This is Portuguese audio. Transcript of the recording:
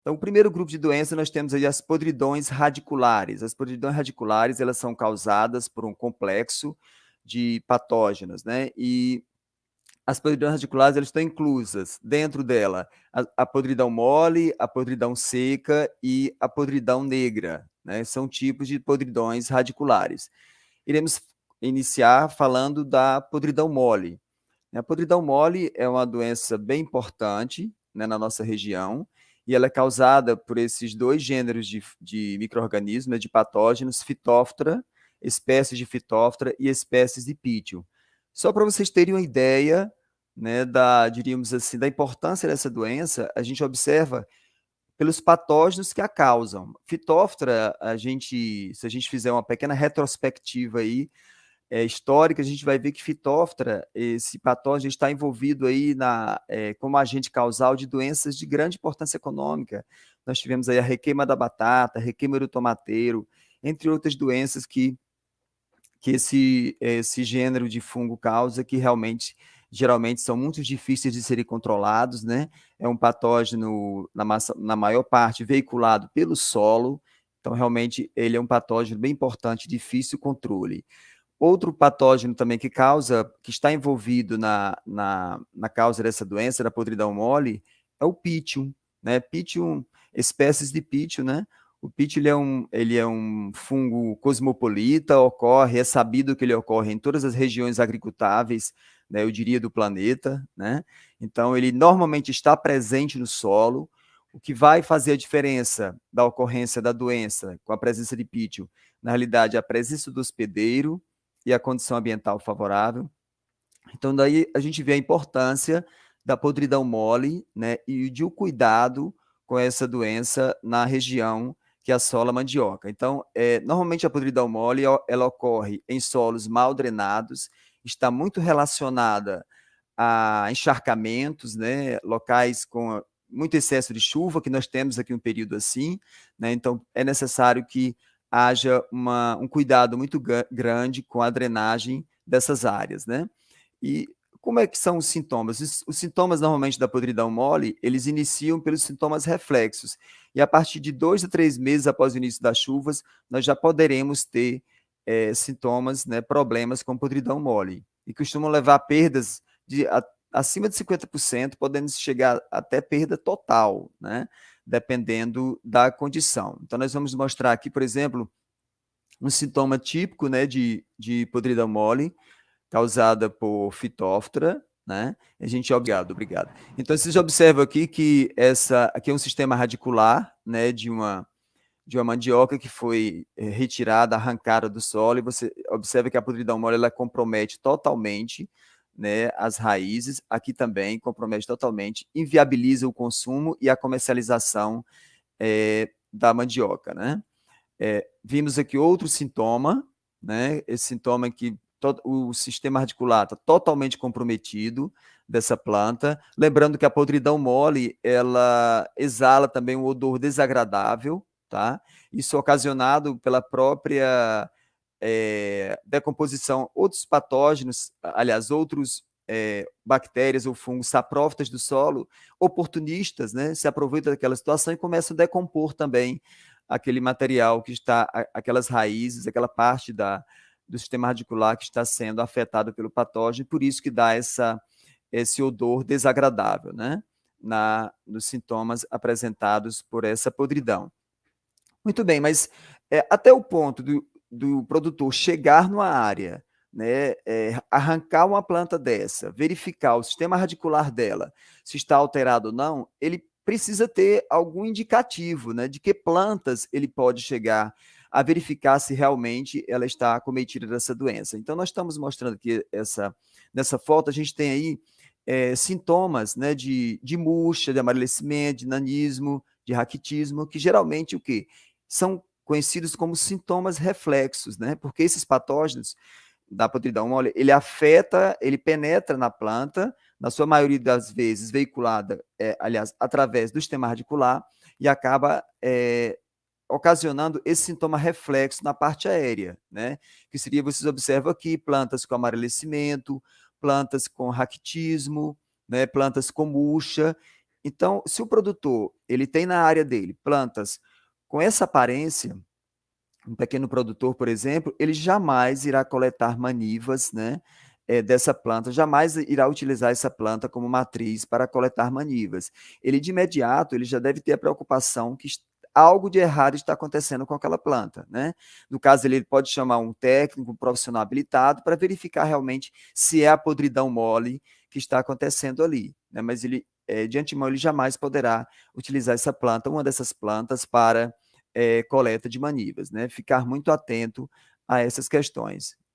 Então, o primeiro grupo de doença, nós temos aí as podridões radiculares. As podridões radiculares, elas são causadas por um complexo de patógenos, né? E as podridões radiculares elas estão inclusas dentro dela a, a, podridão mole, a podridão seca e a podridão negra. Né? São tipos de podridões radiculares. Iremos iniciar falando da podridão mole. A podridão mole é uma doença bem importante né, na nossa região, e ela é causada por esses dois gêneros de, de micro-organismos, né, de patógenos, fitóftora, espécies de fitóftora e espécies de pítio. Só para vocês terem uma ideia né, da, diríamos assim, da importância dessa doença, a gente observa pelos patógenos que a causam. Fitóftora, a gente, se a gente fizer uma pequena retrospectiva aí, é, histórica, a gente vai ver que fitóftora, esse patógeno está envolvido aí na, é, como agente causal de doenças de grande importância econômica. Nós tivemos aí a requeima da batata, a requeima do tomateiro, entre outras doenças que, que esse, esse gênero de fungo causa, que realmente geralmente são muito difíceis de serem controlados, né? É um patógeno, na, massa, na maior parte, veiculado pelo solo, então realmente ele é um patógeno bem importante, difícil controle. Outro patógeno também que causa, que está envolvido na, na, na causa dessa doença, da podridão mole, é o pitium, né? Pitium, espécies de pítio, né? O pítio ele é, um, ele é um fungo cosmopolita, ocorre, é sabido que ele ocorre em todas as regiões agricultáveis né, eu diria, do planeta, né? Então, ele normalmente está presente no solo, o que vai fazer a diferença da ocorrência da doença com a presença de pítio, na realidade, a presença do hospedeiro e a condição ambiental favorável. Então, daí a gente vê a importância da podridão mole, né, e de o cuidado com essa doença na região que assola a mandioca. Então, é, normalmente a podridão mole, ela ocorre em solos mal drenados está muito relacionada a encharcamentos, né, locais com muito excesso de chuva, que nós temos aqui um período assim, né, então é necessário que haja uma, um cuidado muito grande com a drenagem dessas áreas, né? E como é que são os sintomas? Os, sintomas, normalmente, da podridão mole, eles iniciam pelos sintomas reflexos, e a partir de dois a três meses após o início das chuvas, nós já poderemos ter é, sintomas, né, problemas com podridão mole, e costumam levar a perdas de acima de 50%, podendo chegar até perda total, né, dependendo da condição. Então, nós vamos mostrar aqui, por exemplo, um sintoma típico né, de, de podridão mole, causada por fitóftora, né? A gente, obrigado, obrigado. Então, vocês observam aqui que essa aqui é um sistema radicular, né, de uma de uma mandioca que foi eh, retirada, arrancada do solo, e você observa que a podridão mole ela compromete totalmente né, as raízes, aqui também compromete totalmente, inviabiliza o consumo e a comercialização é, da mandioca. Né? É, vimos aqui outro sintoma, né, esse sintoma que o sistema radicular está totalmente comprometido dessa planta, lembrando que a podridão mole, ela exala também um odor desagradável, tá? Isso ocasionado pela própria é, decomposição, outros patógenos, aliás, outros é, bactérias ou fungos saprófitas do solo, oportunistas, né, se aproveitam daquela situação e começam a decompor também aquele material que está, aquelas raízes, aquela parte da, do sistema radicular que está sendo afetado pelo patógeno, por isso que dá essa, esse odor desagradável, né, na, nos sintomas apresentados por essa podridão. Muito bem, mas é, até o ponto do, do produtor chegar numa área, né, é, arrancar uma planta dessa, verificar o sistema radicular dela, se está alterado ou não, ele precisa ter algum indicativo né, de que plantas ele pode chegar a verificar se realmente ela está acometida dessa doença. Então, nós estamos mostrando aqui essa, nessa foto, a gente tem aí é, sintomas né, de, de murcha, de amarelecimento, de nanismo, de raquitismo, que geralmente o quê? são conhecidos como sintomas reflexos, né? Porque esses patógenos da podridão mole, ele afeta, ele penetra na planta, na sua maioria das vezes veiculada, é, aliás, através do sistema radicular, e acaba é, ocasionando esse sintoma reflexo na parte aérea, né? Que seria, vocês observam aqui, plantas com amarelecimento, plantas com raquitismo, né? plantas com murcha, Então, se o produtor ele tem na área dele plantas com essa aparência, um pequeno produtor, por exemplo, ele jamais irá coletar manivas, né, é, dessa planta, jamais irá utilizar essa planta como matriz para coletar manivas. Ele, de imediato, ele já deve ter a preocupação que algo de errado está acontecendo com aquela planta, né? No caso, ele pode chamar um técnico, um profissional habilitado para verificar realmente se é a podridão mole que está acontecendo ali, né? Mas ele, é, de antemão, ele jamais poderá utilizar essa planta, uma dessas plantas, para é, coleta de manivas, né? Ficar muito atento a essas questões.